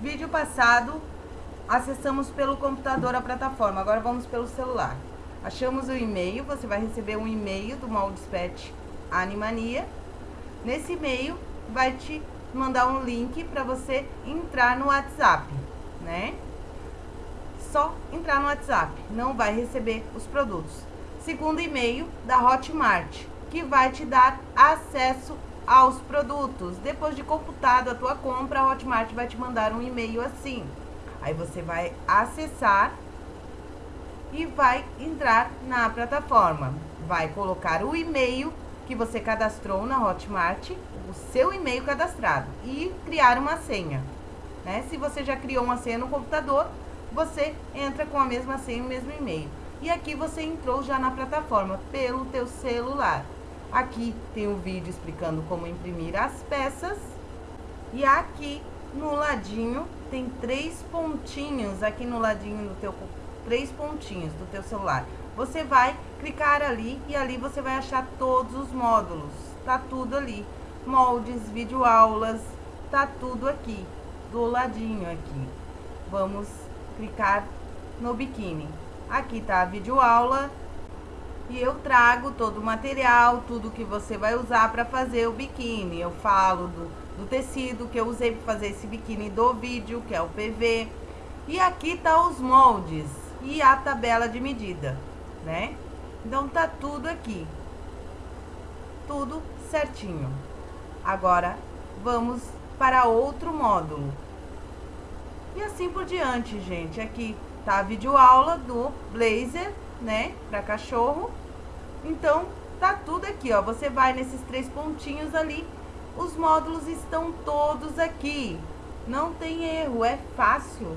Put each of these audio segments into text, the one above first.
Vídeo passado, acessamos pelo computador a plataforma, agora vamos pelo celular. Achamos o e-mail, você vai receber um e-mail do Moldspet Animania. Nesse e-mail, vai te mandar um link para você entrar no WhatsApp, né? Só entrar no WhatsApp, não vai receber os produtos. Segundo e-mail da Hotmart, que vai te dar acesso aos produtos. Depois de computado a tua compra, a Hotmart vai te mandar um e-mail assim. Aí você vai acessar e vai entrar na plataforma. Vai colocar o e-mail que você cadastrou na Hotmart, o seu e-mail cadastrado e criar uma senha. Né? Se você já criou uma senha no computador, você entra com a mesma senha e o mesmo e-mail. E aqui você entrou já na plataforma pelo teu celular. Aqui tem um vídeo explicando como imprimir as peças. E aqui no ladinho tem três pontinhos, aqui no ladinho do teu três pontinhos do teu celular. Você vai clicar ali e ali você vai achar todos os módulos. Tá tudo ali. Moldes, videoaulas, tá tudo aqui, do ladinho aqui. Vamos clicar no biquíni. Aqui tá a videoaula e eu trago todo o material, tudo que você vai usar para fazer o biquíni. Eu falo do, do tecido que eu usei para fazer esse biquíni do vídeo, que é o PV. E aqui tá os moldes e a tabela de medida, né? Então tá tudo aqui. Tudo certinho. Agora vamos para outro módulo. E assim por diante, gente. Aqui tá a videoaula do blazer né, para cachorro. Então, tá tudo aqui, ó. Você vai nesses três pontinhos ali, os módulos estão todos aqui. Não tem erro, é fácil.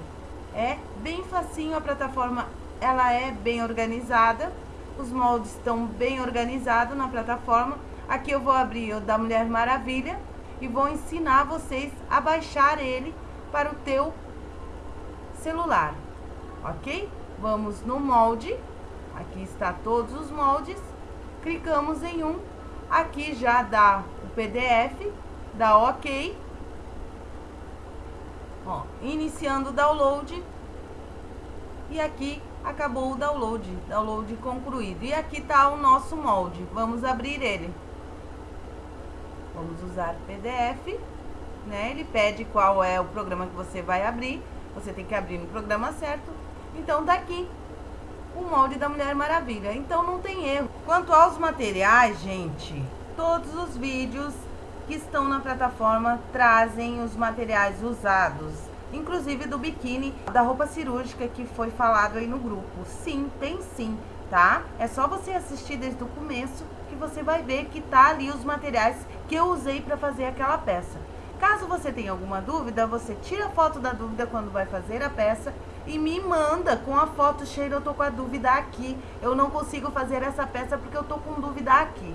É bem facinho a plataforma, ela é bem organizada. Os moldes estão bem organizados na plataforma. Aqui eu vou abrir o da Mulher Maravilha e vou ensinar vocês a baixar ele para o teu celular, ok? Vamos no molde Aqui está todos os moldes. Clicamos em um. Aqui já dá o PDF, dá OK. Ó, iniciando o download. E aqui acabou o download, download concluído. E aqui está o nosso molde. Vamos abrir ele. Vamos usar PDF, né? Ele pede qual é o programa que você vai abrir. Você tem que abrir no programa certo. Então, daqui o molde da Mulher Maravilha. Então não tem erro. Quanto aos materiais, gente, todos os vídeos que estão na plataforma trazem os materiais usados. Inclusive do biquíni, da roupa cirúrgica que foi falado aí no grupo. Sim, tem sim, tá? É só você assistir desde o começo que você vai ver que tá ali os materiais que eu usei para fazer aquela peça. Caso você tenha alguma dúvida, você tira a foto da dúvida quando vai fazer a peça e me manda com a foto cheia, eu tô com a dúvida aqui. Eu não consigo fazer essa peça porque eu tô com dúvida aqui.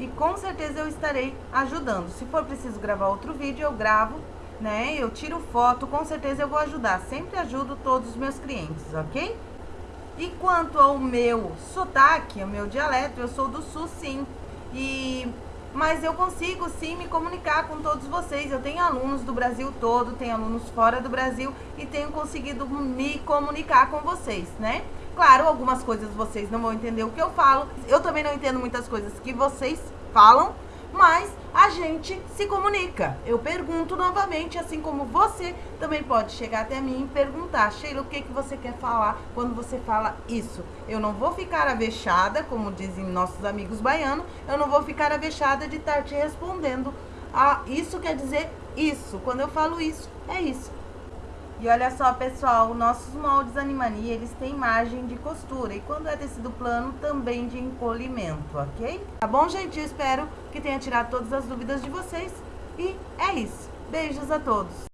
E com certeza eu estarei ajudando. Se for preciso gravar outro vídeo, eu gravo, né? Eu tiro foto, com certeza eu vou ajudar. Sempre ajudo todos os meus clientes, ok? E quanto ao meu sotaque, ao meu dialeto, eu sou do sul sim. E mas eu consigo sim me comunicar com todos vocês. Eu tenho alunos do Brasil todo, tenho alunos fora do Brasil e tenho conseguido me comunicar com vocês, né? Claro, algumas coisas vocês não vão entender o que eu falo. Eu também não entendo muitas coisas que vocês falam, mas a gente se comunica. Eu pergunto novamente, assim como você também pode chegar até mim e perguntar, Sheila, o que, que você quer falar quando você fala isso? Eu não vou ficar avexada, como dizem nossos amigos baianos, eu não vou ficar avexada de estar te respondendo. Ah, isso quer dizer isso. Quando eu falo isso, é isso. E olha só, pessoal, nossos moldes Animania, eles têm margem de costura. E quando é tecido plano, também de encolhimento, ok? Tá bom, gente? Eu espero que tenha tirado todas as dúvidas de vocês. E é isso. Beijos a todos!